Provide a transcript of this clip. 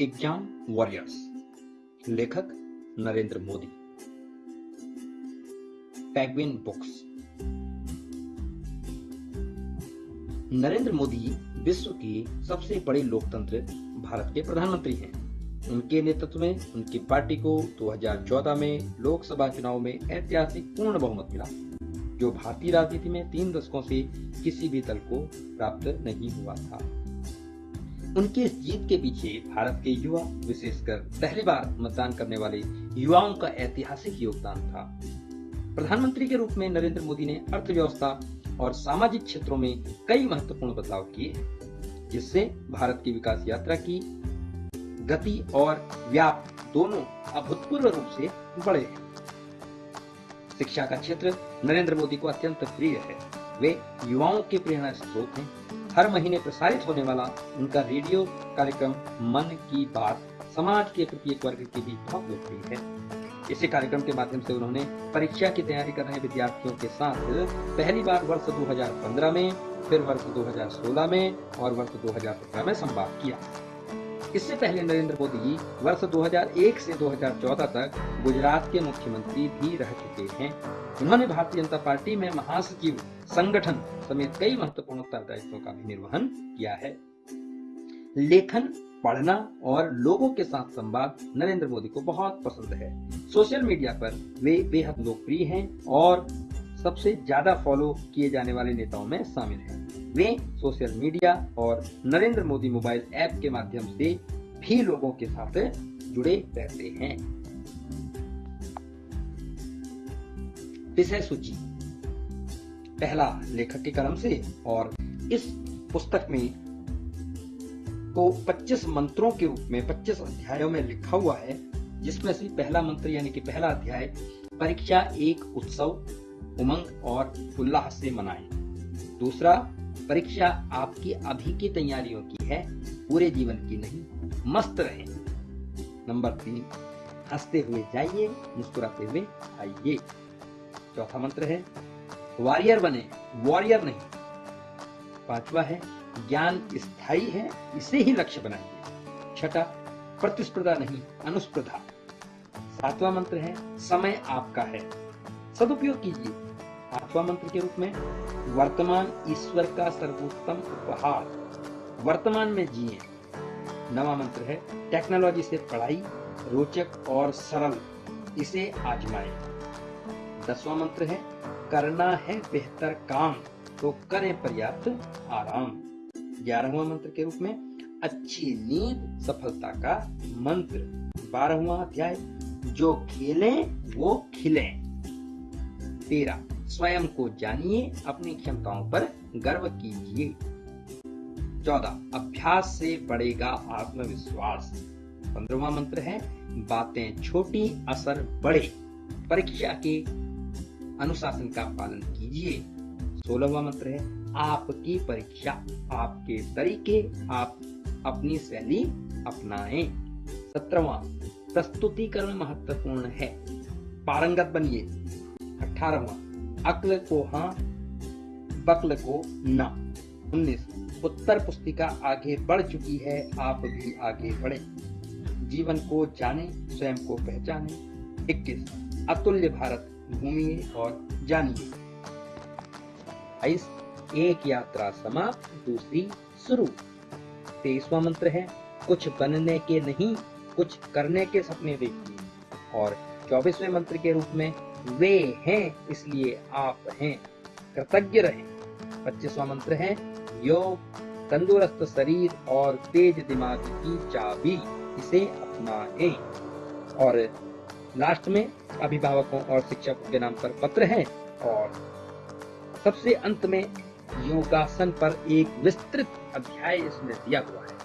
Exam warriors, लेखक Narendra Modi. Penguin books. Narendra Modi विश्व के सबसे बड़े लोकतंत्र भारत के प्रधानमंत्री हैं। उनके नेतृत्व में, उनकी पार्टी को 2014 में लोकसभा चुनाव में ऐतिहासिक पूर्ण बहुमत मिला, जो भारतीय राजनीति में तीन दशकों से किसी भी दल को प्राप्त नहीं हुआ था। उनकी इस जीत के पीछे भारत के युवा, विशेषकर पहली बार मतदान करने वाले युवाओं का ऐतिहासिक योगदान था। प्रधानमंत्री के रूप में नरेंद्र मोदी ने अर्थव्यवस्था और सामाजिक क्षेत्रों में कई महत्वपूर्ण बदलाव किए जिससे भारत की विकास यात्रा की गति और व्याप दोनों अभूतपूर्व रूप से बढ़े हैं। शिक्षा का क्षेत्र नरेंद्र मोदी को अत्यंत प्रिय है। वे युवाओं के प्रेरणा स्रोत हैं। हर महीने प्रसारित होने वाला उनका रेडियो कार्यक्रम मन की बात समाज के प्रत्येक वर्ग के बीच बहुत लोकप्रिय है। इसी कार्यक्रम के माध्यम से उन्होंने परीक्षा की तैयारी कर रहे विद्यार्थियों के साथ पहली बार वर्ष 2015 में, फिर वर्ष 2016 में और वर्ष 2017 में संवाद किया। इससे पहले नरेंद्र मोदी वर्ष 2001 से 2014 तक गुजरात के मुख्यमंत्री भी रह चुके हैं। उन्होंने भारतीय जनता पार्टी में महासचिव संगठन समेत कई महत्वपूर्ण उत्तरदायित्वों का भी निर्वहन किया है। लेखन, पढ़ना और लोगों के साथ संवाद नरेंद्र मोदी को बहुत पसंद है। सोशल मीडिया पर वे बेहद लोकप्रिय हैं और सबसे ज़्यादा फॉलो किए जाने वाले नेताओं में शामिल हैं। वे सोशल मीडिया और नरेंद्र मोदी मोबाइल ऐप के माध्यम से भी लोगों के साथ जुड़े रहते हैं। विषय सूची। पहला लेखक के कलम से और इस पुस्तक में को 25 मंत्रों के रूप में 25 अध्यायों में लिखा हुआ है, जिसमें से पहला मंत्र यानी कि पहला अध्याय, परीक्षा एक उत्सव, उमंग और उल्लास से मनाएँ। दूसरा, परीक्षा आपकी अभी की तैयारियों की है, पूरे जीवन की नहीं, मस्त रहे। नंबर तीन, हँसते हुए जाइए, मुस्कुराते हुए आइए। चौथा मंत्र है वॉरियर बने, वॉरियर नहीं। पांचवा है, ज्ञान स्थायी है, इसे ही लक्ष्य बनाइए छठा, प्रतिस्पर्धा नहीं, अनुस्पर्धा। सातवां मंत्र है, समय आपका है। सदुपयोग कीजिए। आठवां मंत्र के रूप में, वर्तमान ईश्वर का सर्वोत्तम उपहार। वर्तमान में जिए। नवा मंत्र है, टेक्नोलॉजी से पढ़ाई, रोचक और सरल, इसे आजमाएँ। दसवां मंत्र है करना है बेहतर काम तो करें पर्याप्त आराम। ग्यारहवा मंत्र के रूप में, अच्छी नींद, सफलता का मंत्र। बारहवा अध्याय, जो खेलें, वो खिलें। तेरह स्वयं को जानिए, अपनी क्षमताओं पर गर्व कीजिए। चौदह, अभ्यास से बढ़ेगा आत्मविश्वास। पंद्रवा मंत्र है, बातें छोटी, असर बड़े। परीक्षा के अनुशासन का पालन कीजिए। सोलहवा मंत्र है, आपकी परीक्षा, आपके तरीके, आप अपनी शैली अपनाएँ। सत्रहवा, प्रस्तुतिकरण महत्वपूर्ण है। पारंगत बनिए। अठारहवा, अक्ल को हाँ बकल को ना। उन्नीस, उत्तर पुस्तिका आगे बढ़ चुकी है, आप भी आगे बढ़े। जीवन को जाने, स्वयं को पहचाने। इक्कीस, अतुल्य भारत। घूमिए और जानिए एक यात्रा समाप्त, दूसरी शुरू। तेईसवा मंत्र है, कुछ बनने के नहीं, कुछ करने के सपने देखिए और चौबीसवें मंत्र के रूप में, वे हैं, इसलिए आप हैं, कृतज्ञ रहें। पच्चीसवा मंत्र है, योग, तंदुरुस्त शरीर और तेज दिमाग की चाबी, इसे अपनाएँ। और लास्ट में अभिभावकों और शिक्षकों के नाम पर पत्र है और सबसे अंत में योगासन पर एक विस्तृत अध्याय इसमें दिया हुआ है।